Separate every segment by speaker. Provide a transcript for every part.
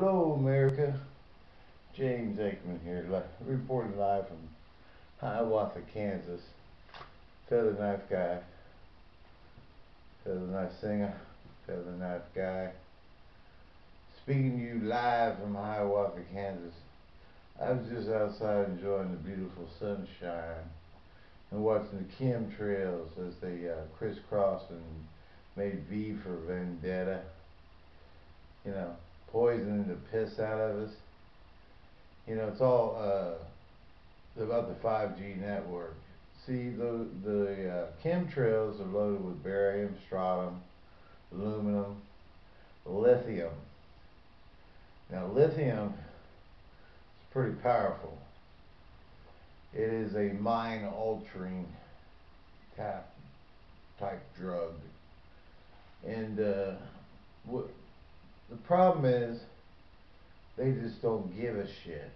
Speaker 1: Hello, America. James Aikman here, reporting live from Hiawatha, Kansas. Feather knife guy. Feather knife singer. Feather knife guy. Speaking to you live from Hiawatha, Kansas. I was just outside enjoying the beautiful sunshine and watching the chemtrails as they uh, crisscrossed and made V for Vendetta. You know, poisoning the piss out of us. You know, it's all uh, about the 5G network. See, the the uh, chemtrails are loaded with barium, strontium, aluminum, lithium. Now, lithium is pretty powerful. It is a mind-altering type type drug, and uh, what the problem is they just don't give a shit.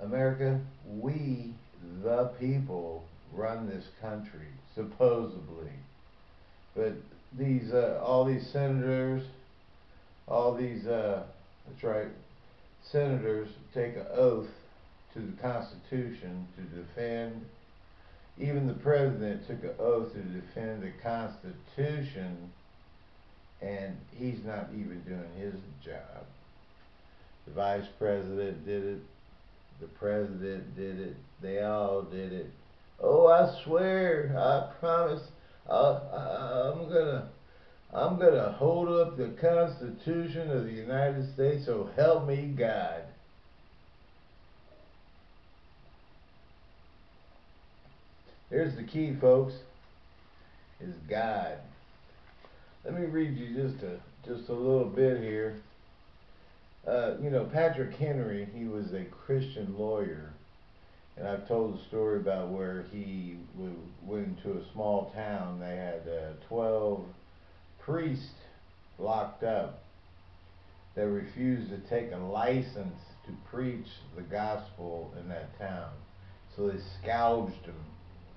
Speaker 1: America, we, the people, run this country, supposedly. But these, uh, all these senators, all these, uh, that's right, senators take an oath to the Constitution to defend. Even the president took an oath to defend the Constitution, and he's not even doing his job. The vice president did it. The president did it. They all did it. Oh, I swear, I promise, I, I, I'm gonna, I'm gonna hold up the Constitution of the United States. So help me God. Here's the key, folks. Is God. Let me read you just a just a little bit here. Uh, you know, Patrick Henry, he was a Christian lawyer, and I've told the story about where he went into a small town. They had uh, 12 priests locked up that refused to take a license to preach the gospel in that town. So they scourged them.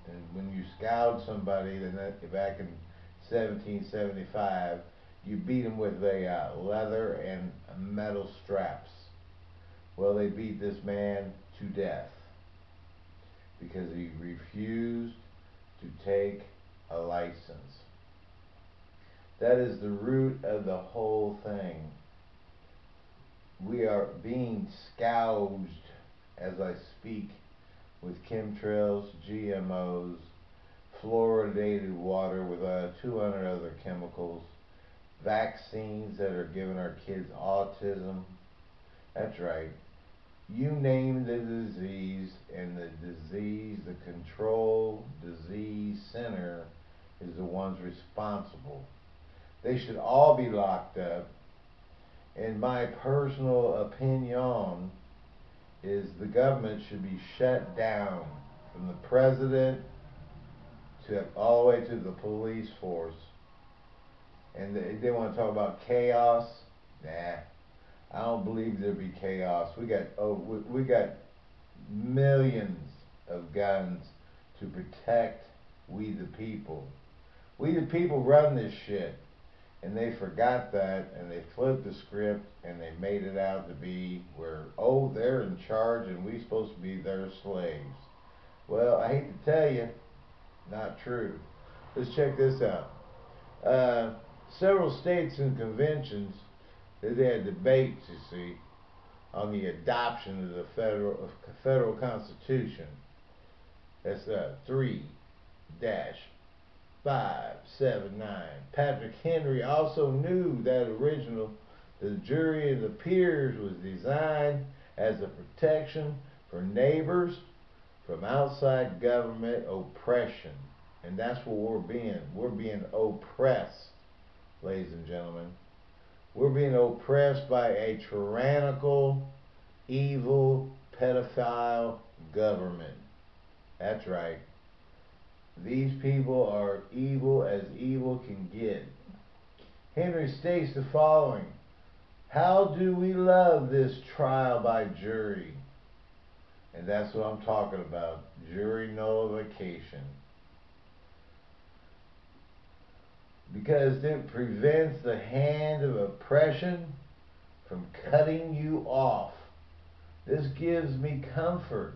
Speaker 1: And when you scourge somebody, then that, back in 1775, you beat them with a uh, leather and metal straps. Well, they beat this man to death because he refused to take a license. That is the root of the whole thing. We are being scourged as I speak with chemtrails, GMOs, fluoridated water with uh, 200 other chemicals, vaccines that are giving our kids autism. That's right. You name the disease, and the disease, the control disease center, is the ones responsible. They should all be locked up. In my personal opinion, is the government should be shut down from the president all the way to the police force. And they, they want to talk about chaos. Nah, I don't believe there'd be chaos. We got oh we, we got millions of guns to protect we the people. We the people run this shit. And they forgot that and they flipped the script and they made it out to be where, oh, they're in charge and we supposed to be their slaves. Well, I hate to tell you, not true. Let's check this out. Uh, several states and conventions, they had debates, you see, on the adoption of the federal federal constitution. That's uh, three dash five seven nine. Patrick Henry also knew that original the jury of the peers was designed as a protection for neighbors from outside government oppression. And that's what we're being. We're being oppressed, ladies and gentlemen. We're being oppressed by a tyrannical, evil, pedophile government. That's right. These people are evil as evil can get. Henry states the following How do we love this trial by jury? And that's what I'm talking about jury nullification. Because it prevents the hand of oppression from cutting you off. This gives me comfort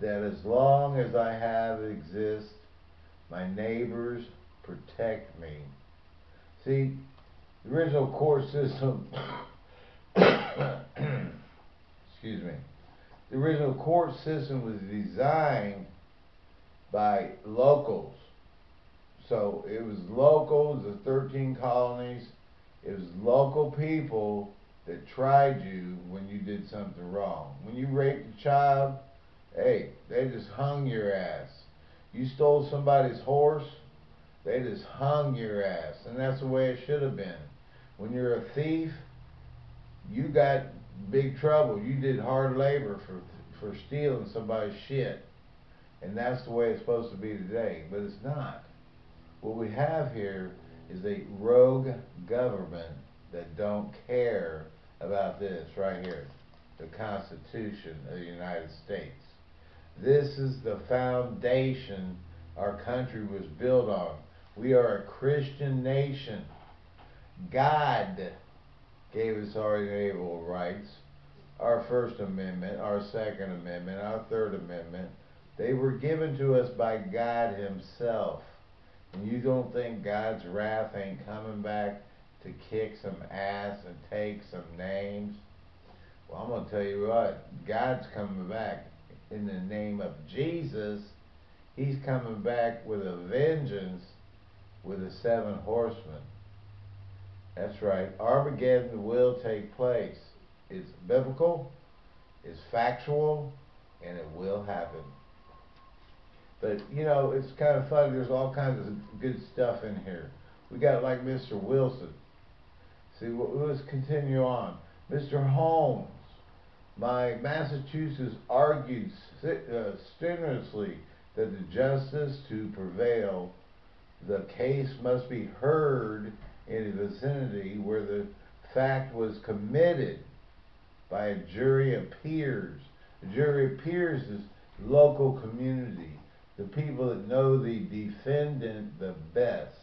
Speaker 1: that as long as I have exist, my neighbors protect me. See, the original court system, excuse me, the original court system was designed by locals. So it was locals, the 13 colonies, it was local people that tried you when you did something wrong. When you raped a child, hey, they just hung your ass. You stole somebody's horse, they just hung your ass. And that's the way it should have been. When you're a thief, you got big trouble. You did hard labor for for stealing somebody's shit. And that's the way it's supposed to be today, but it's not. What we have here is a rogue government that don't care about this right here, the Constitution of the United States. This is the foundation our country was built on. We are a Christian nation. God gave us our inalienable rights, our First Amendment, our Second Amendment, our Third Amendment. They were given to us by God Himself. And you don't think God's wrath ain't coming back to kick some ass and take some names? Well, I'm going to tell you what, God's coming back in the name of Jesus. He's coming back with a vengeance with the seven horsemen. That's right. Armageddon will take place. It's biblical, it's factual, and it will happen. But you know, it's kind of funny. There's all kinds of good stuff in here. We got like Mr. Wilson. See, let's continue on. Mr. Holmes, my Massachusetts argues uh, strenuously that the justice to prevail, the case must be heard in a vicinity where the fact was committed by a jury of peers. A jury of peers is local community the people that know the defendant the best,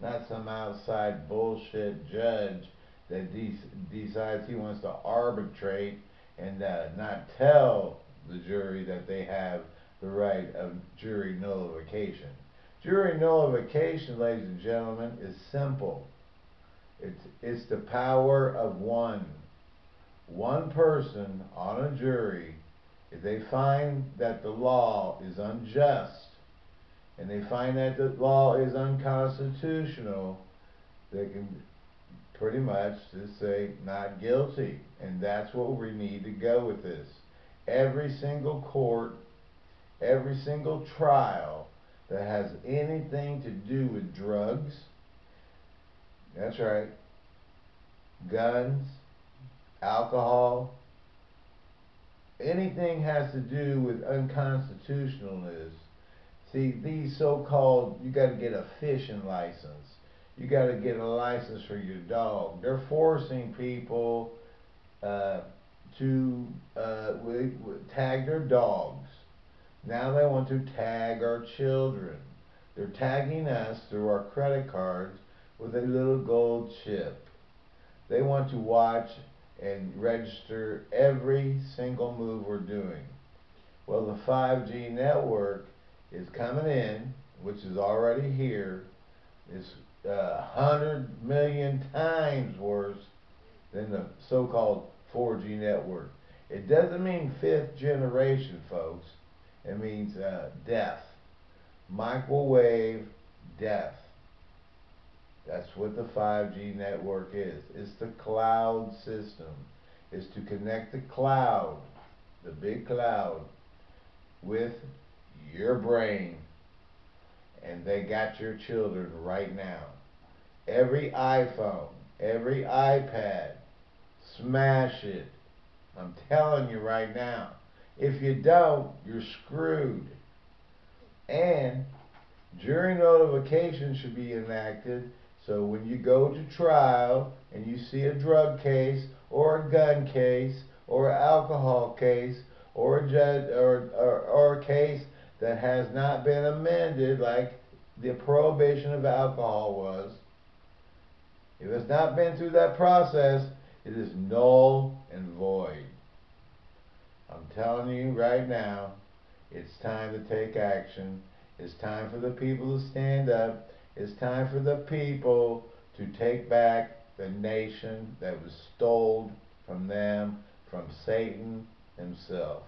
Speaker 1: not some outside bullshit judge that de decides he wants to arbitrate and uh, not tell the jury that they have the right of jury nullification. Jury nullification, ladies and gentlemen, is simple. It's, it's the power of one. One person on a jury if they find that the law is unjust and they find that the law is unconstitutional, they can pretty much just say not guilty. And that's what we need to go with this. Every single court, every single trial that has anything to do with drugs, that's right, guns, alcohol, anything has to do with unconstitutionalness, see, these so-called, you got to get a fishing license. You got to get a license for your dog. They're forcing people uh, to uh, tag their dogs. Now they want to tag our children. They're tagging us through our credit cards with a little gold chip. They want to watch and register every single move we're doing. Well, the 5G network is coming in, which is already here. It's uh, 100 million times worse than the so-called 4G network. It doesn't mean fifth generation, folks. It means uh, death. Microwave death. That's what the 5G network is. It's the cloud system. It's to connect the cloud, the big cloud, with your brain. And they got your children right now. Every iPhone, every iPad, smash it. I'm telling you right now. If you don't, you're screwed. And jury nullification should be enacted so when you go to trial and you see a drug case or a gun case or an alcohol case or a judge or, or, or a case that has not been amended like the prohibition of alcohol was, if it's not been through that process, It is null and void. I'm telling you right now, it's time to take action. It's time for the people to stand up. It's time for the people to take back the nation that was stolen from them, from Satan himself.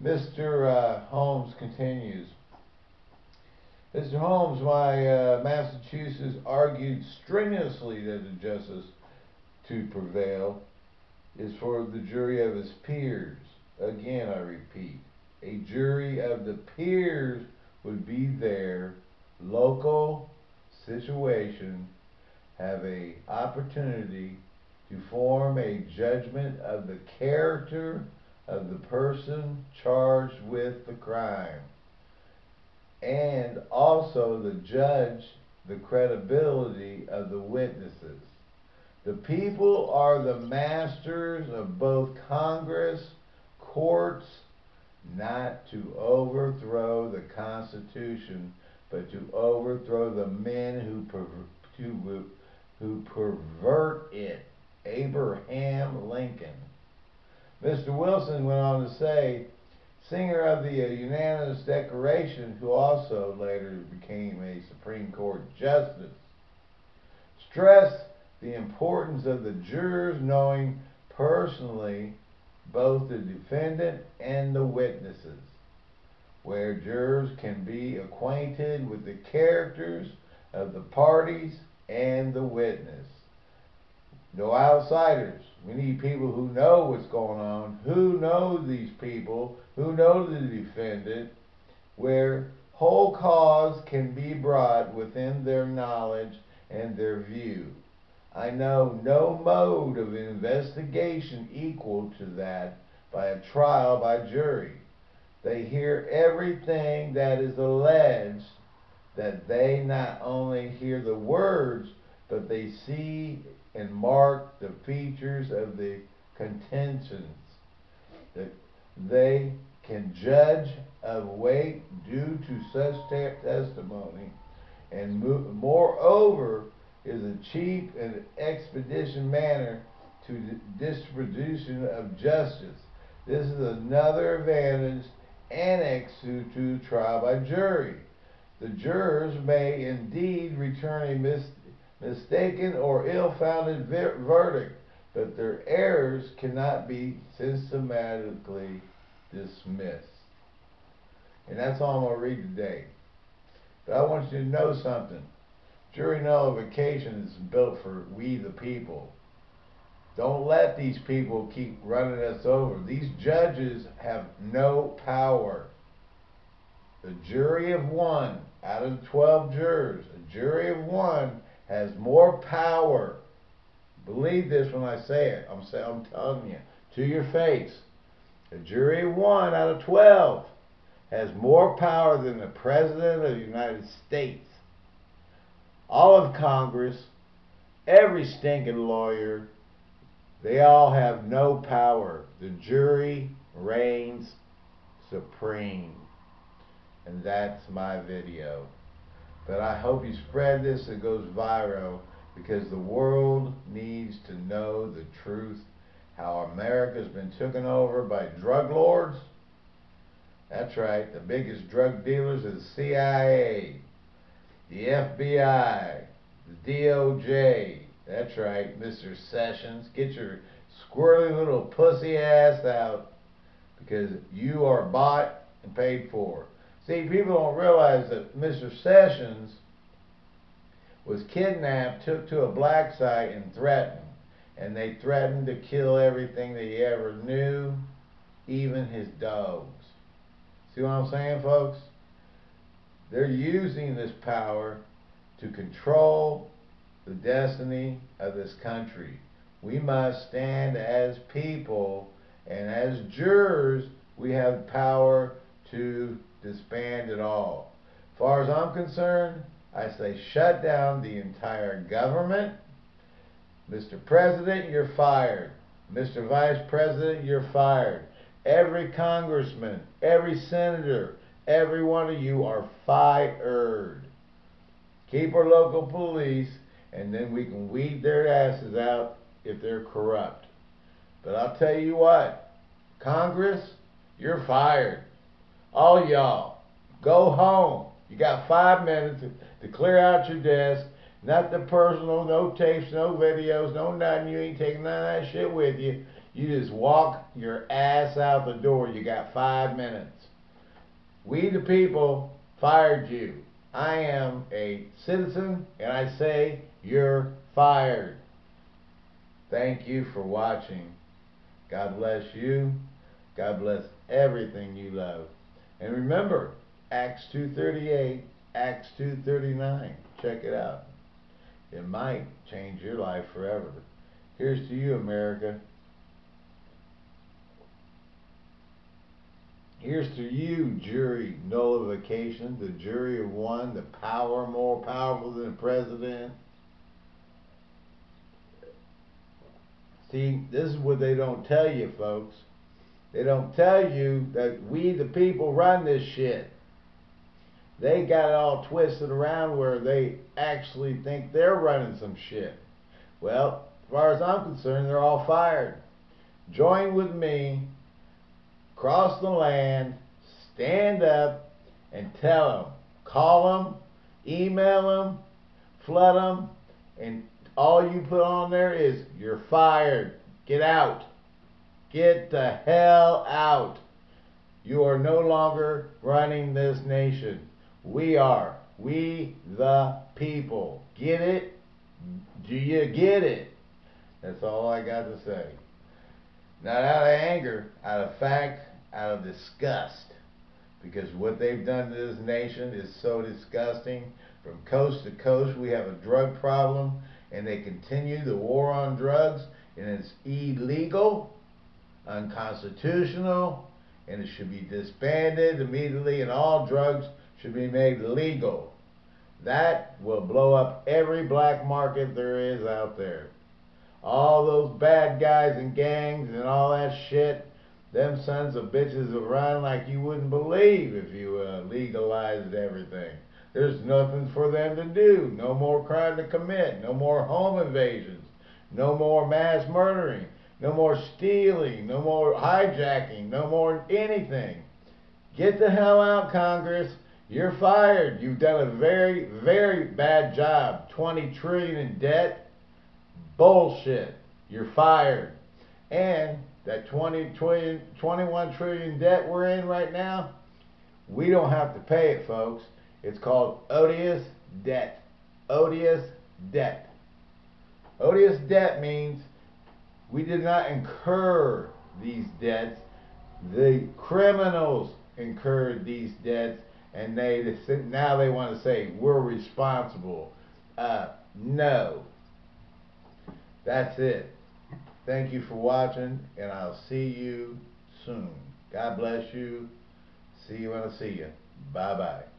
Speaker 1: Mr. Uh, Holmes continues. Mr. Holmes, my uh, Massachusetts argued strenuously that the justice to prevail is for the jury of his peers. Again, I repeat, a jury of the peers would be their local situation, have a opportunity to form a judgment of the character of the person charged with the crime and also the judge the credibility of the witnesses. The people are the masters of both Congress, courts, not to overthrow the Constitution, but to overthrow the men who, who pervert it. Abraham Lincoln. Mr. Wilson went on to say, singer of the uh, unanimous declaration, who also later became a Supreme Court justice, stressed the importance of the jurors knowing personally both the defendant and the witnesses, where jurors can be acquainted with the characters of the parties and the witness. No outsiders. We need people who know what's going on, who know these people, who know the defendant, where whole cause can be brought within their knowledge and their view. I know no mode of investigation equal to that by a trial by jury. They hear everything that is alleged, that they not only hear the words, but they see and mark the features of the contentions. That they can judge of weight due to such testimony, and moreover is a cheap and expeditious manner to the distribution of justice. This is another advantage annexed to, to trial by jury. The jurors may indeed return a mis mistaken or ill-founded verdict, but their errors cannot be systematically dismissed. And that's all I'm going to read today. But I want you to know something. Jury nullification is built for we the people. Don't let these people keep running us over. These judges have no power. The jury of one out of 12 jurors, a jury of one has more power. Believe this when I say it. I'm, say, I'm telling you to your face. A jury of one out of 12 has more power than the President of the United States. All of Congress, every stinking lawyer, they all have no power. The jury reigns supreme. And that's my video. But I hope you spread this, it goes viral, because the world needs to know the truth, how America's been taken over by drug lords. That's right, the biggest drug dealers are the CIA, the FBI, the DOJ. That's right, Mr. Sessions. Get your squirrely little pussy ass out because you are bought and paid for. See, people don't realize that Mr. Sessions was kidnapped, took to a black site, and threatened. And they threatened to kill everything that he ever knew, even his dogs. See what I'm saying, folks? They're using this power to control the destiny of this country. We must stand as people, and as jurors, we have power to disband it all. As far as I'm concerned, I say shut down the entire government. Mr. President, you're fired. Mr. Vice President, you're fired. Every congressman, every senator, every one of you are fired. Keep our local police, and then we can weed their asses out if they're corrupt. But I'll tell you what, Congress, you're fired. All y'all, go home. You got five minutes to, clear out your desk. Not the personal, no tapes, no videos, no nothing. You ain't taking none of that shit with you. You just walk your ass out the door. You got five minutes. We the people fired you. I am a citizen and I say you're fired. Thank you for watching. God bless you. God bless everything you love. And remember, Acts 2.38, Acts 2.39. Check it out. It might change your life forever. Here's to you, America. Here's to you, jury nullification, the jury of one, the power more powerful than the president. See, this is what they don't tell you, folks. They don't tell you that we, the people, run this shit. They got it all twisted around where they actually think they're running some shit. Well, as far as I'm concerned, they're all fired. Join with me, cross the land, stand up, and tell them. Call them, email them, flood them, and all you put on there is, you're fired. Get out. Get the hell out. You are no longer running this nation. We are. We the people. Get it? Do you get it? That's all I got to say. Not out of anger, out of fact, out of disgust. Because what they've done to this nation is so disgusting. From coast to coast, we have a drug problem, and they continue the war on drugs, and it's illegal, unconstitutional, and it should be disbanded immediately, and all drugs should be made legal. That will blow up every black market there is out there. All those bad guys and gangs and all that shit, them sons of bitches will run like you wouldn't believe if you uh, legalized everything. There's nothing for them to do. No more crime to commit. No more home invasions. No more mass murdering. No more stealing. No more hijacking. No more anything. Get the hell out, Congress. You're fired. You've done a very, very bad job. 20 trillion in debt. Bullshit. You're fired. And that 20 trillion, 21 trillion debt we're in right now, we don't have to pay it, folks. It's called odious debt. Odious debt. Odious debt means we did not incur these debts. The criminals incurred these debts, and they now they want to say we're responsible. Uh, no. That's it. Thank you for watching, and I'll see you soon. God bless you. See you when I see you. Bye bye.